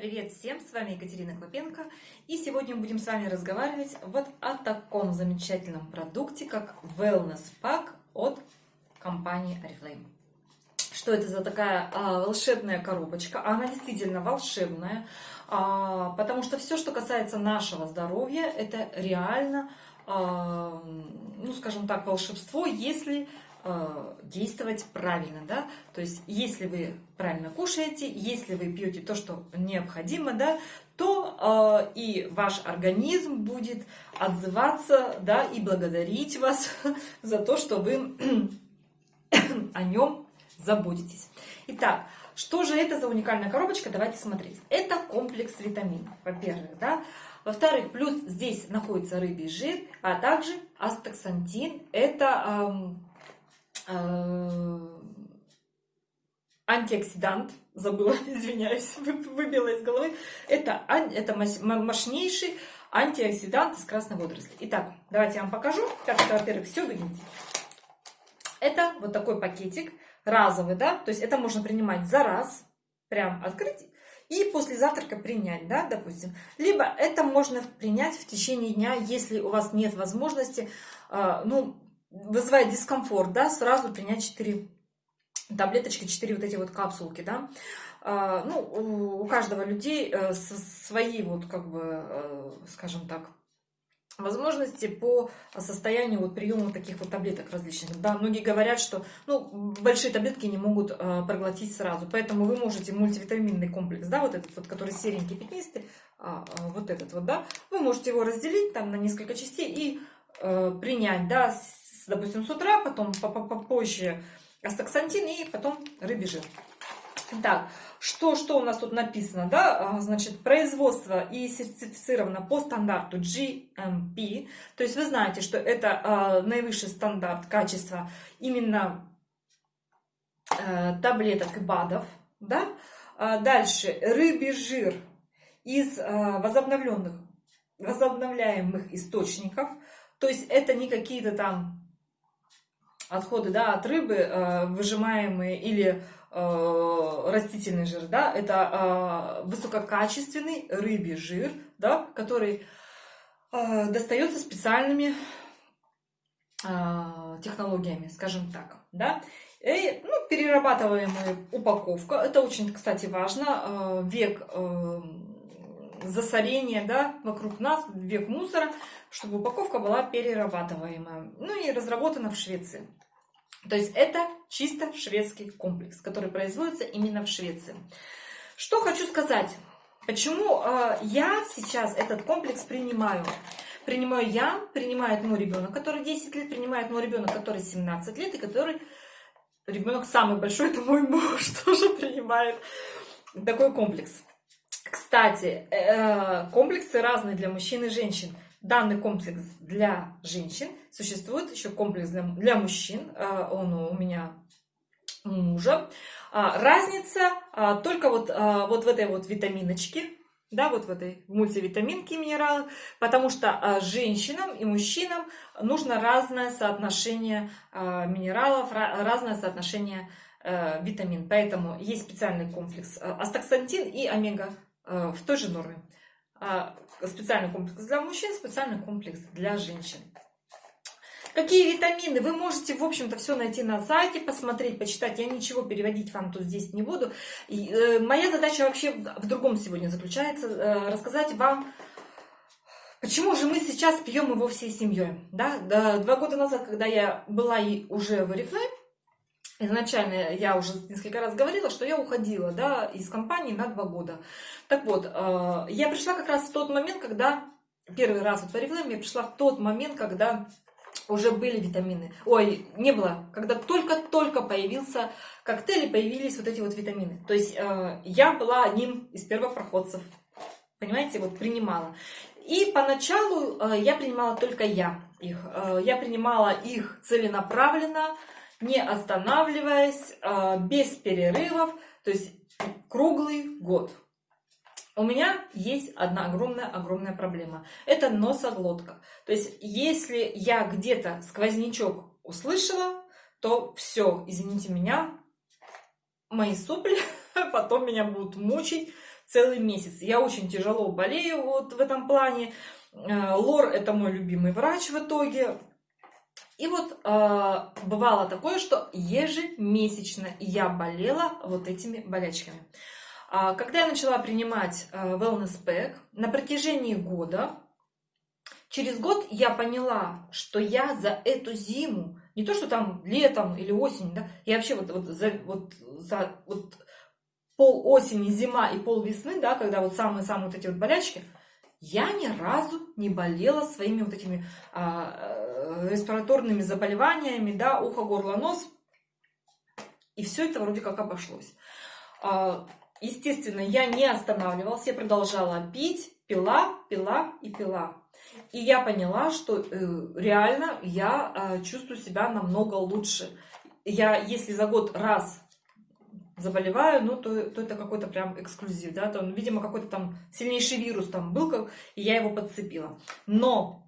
Привет всем, с вами Екатерина Клопенко, и сегодня мы будем с вами разговаривать вот о таком замечательном продукте, как Wellness Pack от компании Oriflame. Что это за такая а, волшебная коробочка? Она действительно волшебная, а, потому что все, что касается нашего здоровья, это реально, а, ну скажем так, волшебство, если действовать правильно, да, то есть если вы правильно кушаете, если вы пьете то, что необходимо, да, то э, и ваш организм будет отзываться, да, и благодарить вас за то, что вы о нем заботитесь. Итак, что же это за уникальная коробочка? Давайте смотреть. Это комплекс витаминов, во-первых, да. Во-вторых, плюс здесь находится рыбий жир, а также астаксантин. Это Э, антиоксидант, забыла, извиняюсь, выбила из головы. Это, это мощнейший антиоксидант из красной водоросли. Итак, давайте я вам покажу, как это, во-первых, все выглядит. Это вот такой пакетик разовый, да, то есть это можно принимать за раз, прям открыть и после завтрака принять, да, допустим. Либо это можно принять в течение дня, если у вас нет возможности, э, ну, вызывает дискомфорт, да, сразу принять 4 таблеточки, 4 вот эти вот капсулки, да. А, ну, у каждого людей э, свои вот, как бы, э, скажем так, возможности по состоянию вот приема таких вот таблеток различных. Да, многие говорят, что ну, большие таблетки не могут э, проглотить сразу, поэтому вы можете мультивитаминный комплекс, да, вот этот вот, который серенький, пятнистый, а, вот этот вот, да, вы можете его разделить там на несколько частей и э, принять, да, допустим, с утра, потом попозже астаксантин и потом рыбий жир. Так, что, что у нас тут написано, да, а, значит, производство и сертифицировано по стандарту GMP, то есть вы знаете, что это э, наивысший стандарт качества именно э, таблеток и БАДов, да, а дальше рыбий жир из э, возобновленных, возобновляемых источников, то есть это не какие-то там отходы да, от рыбы, э, выжимаемые или э, растительный жир, да, это э, высококачественный рыбий жир, да, который достается специальными технологиями, скажем так, да. И, ну, перерабатываемая упаковка, это очень, кстати, важно, век засорения, да, вокруг нас, век мусора, чтобы упаковка была перерабатываемая. Ну и разработана в Швеции. То есть это чисто шведский комплекс, который производится именно в Швеции. Что хочу сказать. Почему э, я сейчас этот комплекс принимаю? Принимаю я, принимает мой ребенок, который 10 лет, принимает мой ребенок, который 17 лет, и который ребенок самый большой, это мой муж тоже принимает такой комплекс. Кстати, э, комплексы разные для мужчин и женщин данный комплекс для женщин. Существует еще комплекс для, для мужчин. А, он у меня мужа. А, разница а, только вот, вот в этой вот витаминочке, да, вот в этой мультивитаминке минералы, потому что женщинам и мужчинам нужно разное соотношение минералов, разное соотношение витамин. Поэтому есть специальный комплекс астаксантин и омега в той же норме специальный комплекс для мужчин, специальный комплекс для женщин. Какие витамины? Вы можете, в общем-то, все найти на сайте, посмотреть, почитать. Я ничего переводить вам тут здесь не буду. И, э, моя задача вообще в другом сегодня заключается. Э, рассказать вам, почему же мы сейчас пьем его всей семьей. Да? Два года назад, когда я была и уже в Oriflame, Изначально я уже несколько раз говорила, что я уходила да, из компании на два года. Так вот, э, я пришла как раз в тот момент, когда первый раз в Oriflame я пришла в тот момент, когда уже были витамины. Ой, не было. Когда только-только появился коктейль появились вот эти вот витамины. То есть э, я была одним из первопроходцев. Понимаете, вот принимала. И поначалу э, я принимала только я их. Я принимала их целенаправленно, не останавливаясь, а, без перерывов, то есть круглый год. У меня есть одна огромная-огромная проблема. Это носоглотка. То есть, если я где-то сквознячок услышала, то все, извините меня, мои сопли потом меня будут мучить целый месяц. Я очень тяжело болею вот в этом плане. Э, лор это мой любимый врач в итоге. И вот э, бывало такое, что ежемесячно я болела вот этими болячками. А когда я начала принимать э, Wellness Pack, на протяжении года, через год я поняла, что я за эту зиму, не то что там летом или осенью, да, я вообще вот, вот, за, вот, за вот пол осени, зима и пол весны, да, когда вот самые-самые вот эти вот болячки, я ни разу не болела своими вот этими а, э, респираторными заболеваниями, да, ухо, горло, нос. И все это вроде как обошлось. А, Естественно, я не останавливалась, я продолжала пить, пила, пила и пила. И я поняла, что э, реально я э, чувствую себя намного лучше. Я, если за год раз заболеваю, ну, то, то это какой-то прям эксклюзив, да, то, видимо, какой-то там сильнейший вирус там был, и я его подцепила. Но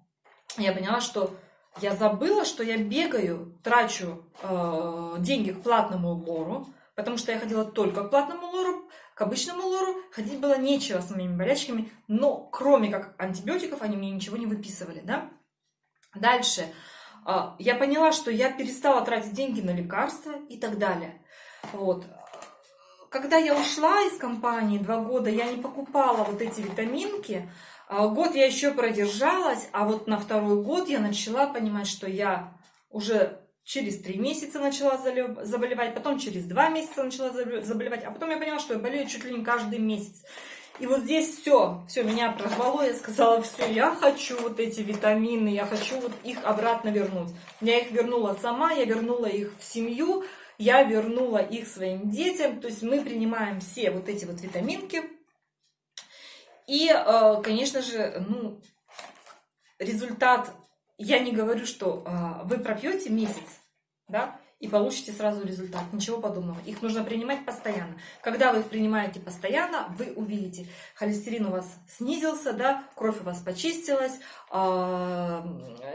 я поняла, что я забыла, что я бегаю, трачу э, деньги к платному лору, потому что я ходила только к платному лору, к обычному лору ходить было нечего с моими болячками, но кроме как антибиотиков они мне ничего не выписывали, да. Дальше а, я поняла, что я перестала тратить деньги на лекарства и так далее. Вот. Когда я ушла из компании два года, я не покупала вот эти витаминки. А, год я еще продержалась, а вот на второй год я начала понимать, что я уже через три месяца начала заболевать, потом через два месяца начала заболевать, а потом я поняла, что я болею чуть ли не каждый месяц. И вот здесь все, все, меня прорвало, я сказала, все, я хочу вот эти витамины, я хочу вот их обратно вернуть. Я их вернула сама, я вернула их в семью, я вернула их своим детям, то есть мы принимаем все вот эти вот витаминки. И, э, конечно же, ну, результат я не говорю, что э, вы пропьете месяц, да, и получите сразу результат. Ничего подобного. Их нужно принимать постоянно. Когда вы их принимаете постоянно, вы увидите, холестерин у вас снизился, да, кровь у вас почистилась, э,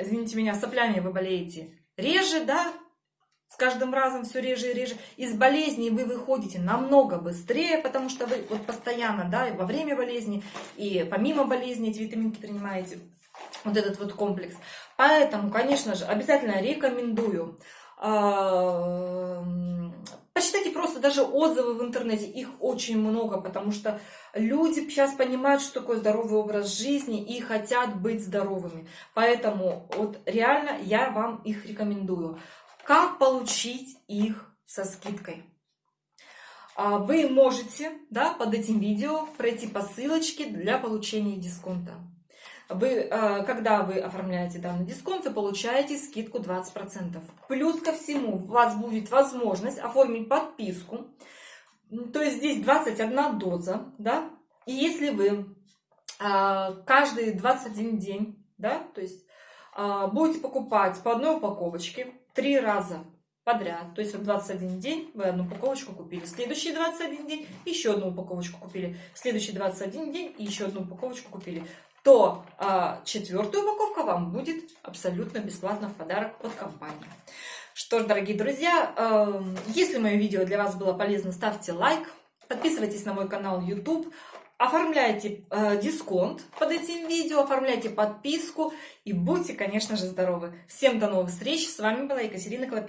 извините меня, соплями вы болеете реже, да, с каждым разом все реже и реже. Из болезни вы выходите намного быстрее, потому что вы вот постоянно, да, и во время болезни, и помимо болезни эти витаминки принимаете вот этот вот комплекс. Поэтому, конечно же, обязательно рекомендую. А, почитайте просто даже отзывы в интернете, их очень много, потому что люди сейчас понимают, что такое здоровый образ жизни и хотят быть здоровыми. Поэтому вот реально я вам их рекомендую. Как получить их со скидкой? А, вы можете да, под этим видео пройти по ссылочке для получения дисконта вы, э, когда вы оформляете данный дисконт, вы получаете скидку 20%. Плюс ко всему, у вас будет возможность оформить подписку. То есть здесь 21 доза, да, и если вы э, каждый 21 день, да, то есть будете покупать по одной упаковочке три раза подряд. То есть в 21 день вы одну упаковочку купили, следующий 21 день еще одну упаковочку купили, следующий 21 день и еще одну упаковочку купили то а, четвертая упаковка вам будет абсолютно бесплатно в подарок от компании. Что ж, дорогие друзья, э, если мое видео для вас было полезно, ставьте лайк, подписывайтесь на мой канал YouTube, оформляйте э, дисконт под этим видео, оформляйте подписку и будьте, конечно же, здоровы. Всем до новых встреч. С вами была Екатерина Клопенко.